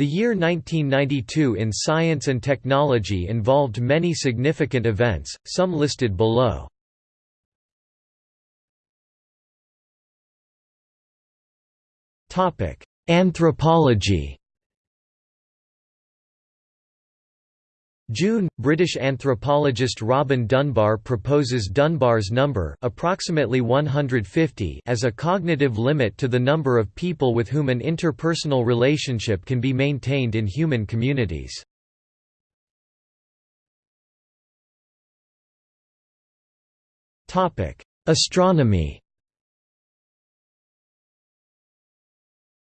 The year 1992 in science and technology involved many significant events, some listed below. Anthropology June, British anthropologist Robin Dunbar proposes Dunbar's number approximately 150 as a cognitive limit to the number of people with whom an interpersonal relationship can be maintained in human communities. Astronomy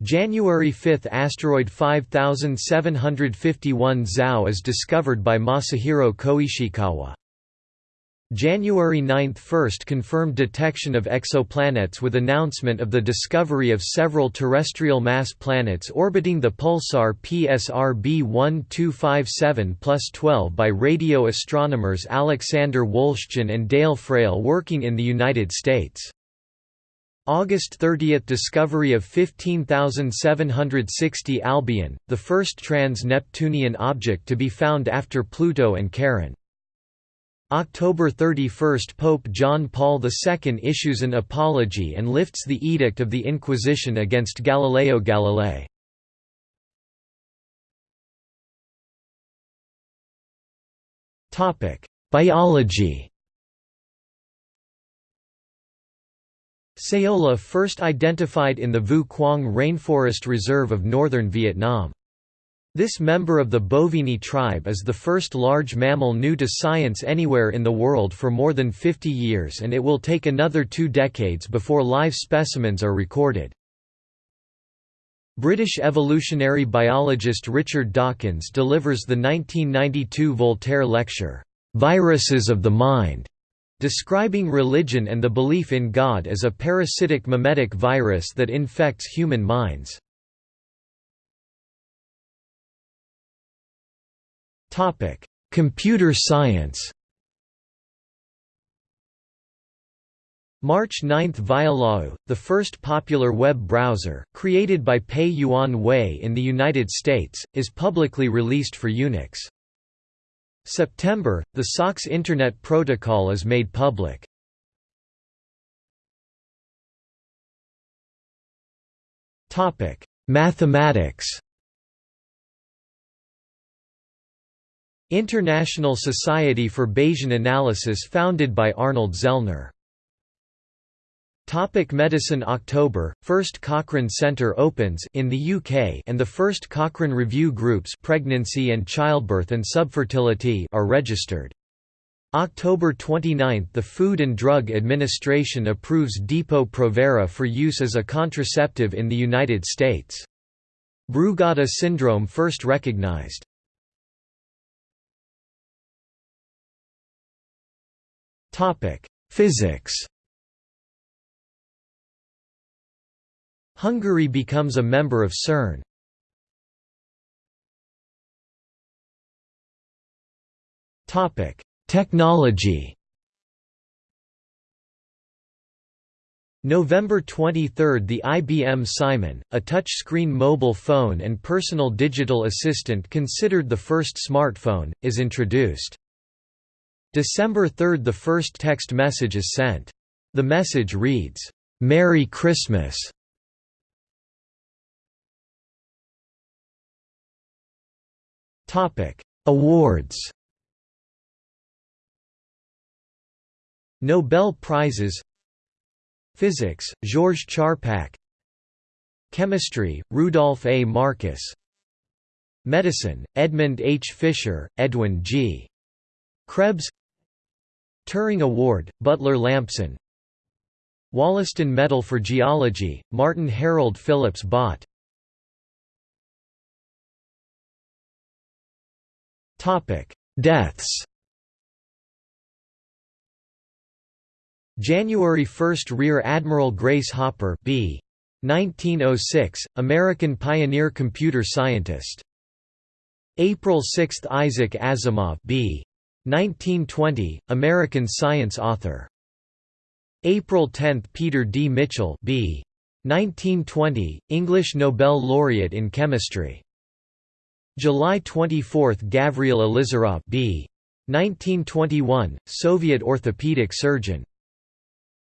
January 5 – Asteroid 5751 ZAO is discovered by Masahiro Koishikawa. January 9 – First confirmed detection of exoplanets with announcement of the discovery of several terrestrial mass planets orbiting the pulsar PSR B1257-12 by radio astronomers Alexander Wolszczan and Dale Frail working in the United States. August 30 – Discovery of 15760 Albion, the first trans-Neptunian object to be found after Pluto and Charon. October 31 – Pope John Paul II issues an apology and lifts the Edict of the Inquisition against Galileo Galilei. Biology Saola first identified in the Vu Quang Rainforest Reserve of northern Vietnam. This member of the Bovini tribe is the first large mammal new to science anywhere in the world for more than 50 years and it will take another two decades before live specimens are recorded. British evolutionary biologist Richard Dawkins delivers the 1992 Voltaire lecture, "'Viruses of the Mind' describing religion and the belief in God as a parasitic memetic virus that infects human minds. Computer science March 9 Viola, the first popular web browser, created by Pei Yuan Wei in the United States, is publicly released for Unix. September, the SOCKS Internet Protocol is made public. Mathematics International Society for Bayesian Analysis founded by Arnold Zellner Topic medicine October, first Cochrane Centre opens in the UK and the first Cochrane Review groups pregnancy and childbirth and subfertility are registered. October 29 – The Food and Drug Administration approves Depo-Provera for use as a contraceptive in the United States. Brugada syndrome first recognized. Physics Hungary becomes a member of CERN. Topic: Technology November 23 – The IBM Simon, a touchscreen mobile phone and personal digital assistant considered the first smartphone, is introduced. December 3 – The first text message is sent. The message reads, "'Merry Christmas' Topic: Awards. Nobel Prizes. Physics: Georges Charpak. Chemistry: Rudolph A. Marcus. Medicine: Edmond H. Fischer, Edwin G. Krebs. Turing Award: Butler Lampson. Wollaston Medal for Geology: Martin Harold Phillips Bott. Topic: Deaths. January 1 – Rear Admiral Grace Hopper B. 1906, American pioneer computer scientist. April 6 – Isaac Asimov B. 1920, American science author. April 10 – Peter D. Mitchell B. 1920, English Nobel laureate in chemistry. July 24 Gavriil Ilizarov B. 1921, Soviet orthopedic surgeon.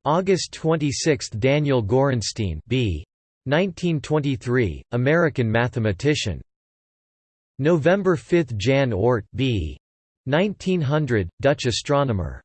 August 26 Daniel Gorenstein B. 1923, American mathematician. November 5 Jan Oort B. 1900, Dutch astronomer.